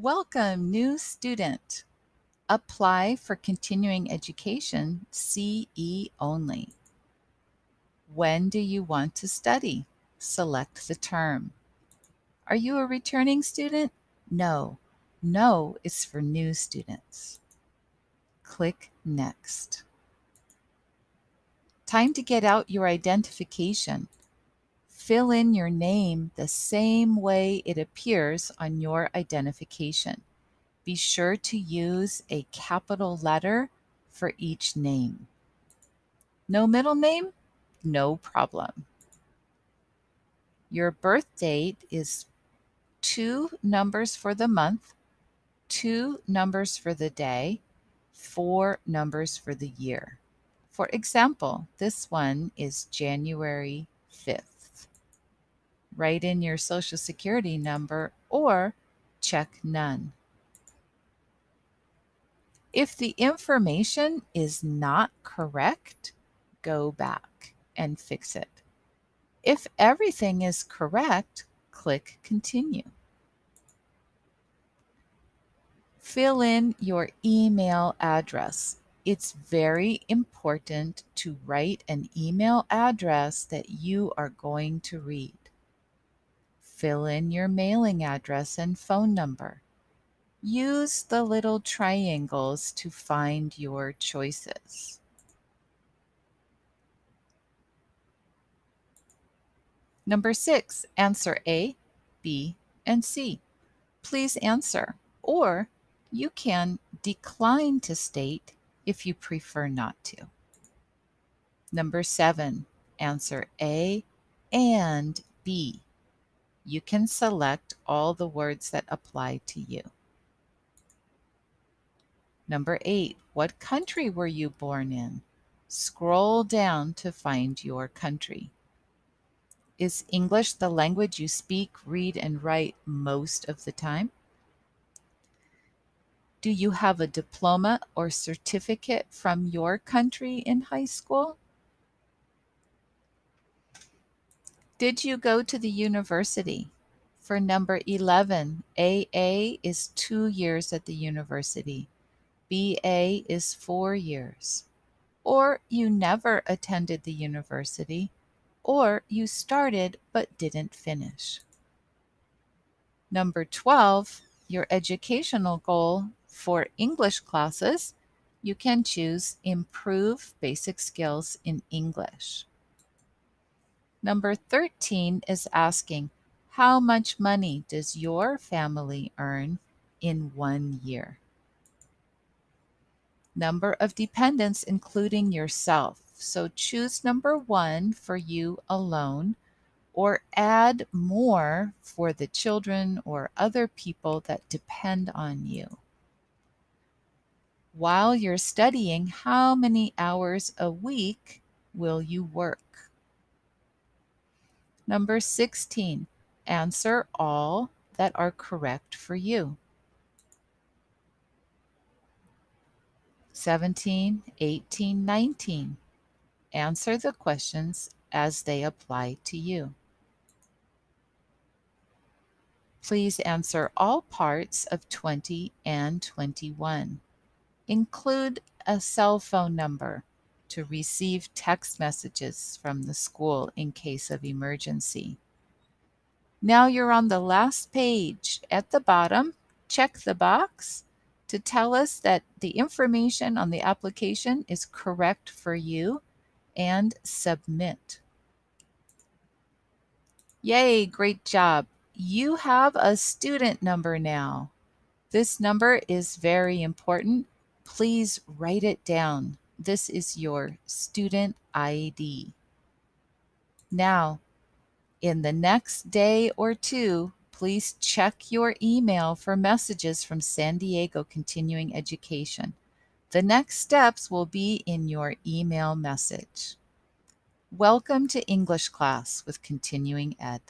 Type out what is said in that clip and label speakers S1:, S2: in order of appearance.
S1: Welcome, new student. Apply for continuing education CE only. When do you want to study? Select the term. Are you a returning student? No. No is for new students. Click Next. Time to get out your identification. Fill in your name the same way it appears on your identification. Be sure to use a capital letter for each name. No middle name? No problem. Your birth date is two numbers for the month, two numbers for the day, four numbers for the year. For example, this one is January 5th write in your social security number, or check none. If the information is not correct, go back and fix it. If everything is correct, click Continue. Fill in your email address. It's very important to write an email address that you are going to read. Fill in your mailing address and phone number. Use the little triangles to find your choices. Number six, answer A, B, and C. Please answer, or you can decline to state if you prefer not to. Number seven, answer A and B you can select all the words that apply to you. Number eight, what country were you born in? Scroll down to find your country. Is English the language you speak, read, and write most of the time? Do you have a diploma or certificate from your country in high school? Did you go to the university? For number 11, AA is two years at the university. BA is four years. Or you never attended the university, or you started but didn't finish. Number 12, your educational goal for English classes, you can choose Improve Basic Skills in English. Number 13 is asking, how much money does your family earn in one year? Number of dependents, including yourself. So choose number one for you alone or add more for the children or other people that depend on you. While you're studying, how many hours a week will you work? Number 16, answer all that are correct for you. 17, 18, 19. Answer the questions as they apply to you. Please answer all parts of 20 and 21. Include a cell phone number to receive text messages from the school in case of emergency. Now you're on the last page. At the bottom, check the box to tell us that the information on the application is correct for you and submit. Yay, great job. You have a student number now. This number is very important. Please write it down. This is your student ID. Now, in the next day or two, please check your email for messages from San Diego Continuing Education. The next steps will be in your email message. Welcome to English class with Continuing Ed.